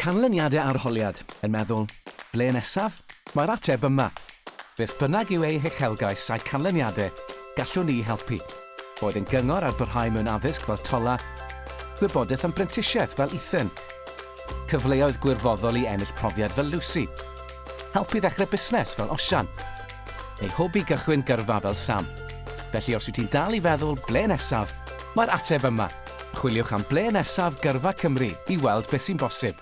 Canlyniadau arholiad yn meddwl, ble nesaf? Mae'r ateb yma. Beth bynnag yw ei hechelgais a'i canlyniadau, gallwn ni helpu. Boed yn gyngor ar byrhau mewn addysg fel tola, gwybodaeth am brentisiaeth fel Ethan, cyfleoedd gwirfoddol i ennill profiad fel Lucy, helpu ddechrau busnes fel Osian, neu hobi gychwyn gyrfa fel Sam. Felly os wyt ti'n dal i feddwl ble nesaf, mae'r ateb yma. Chwiliwch am ble nesaf gyrfa Cymru i weld beth sy'n bosib.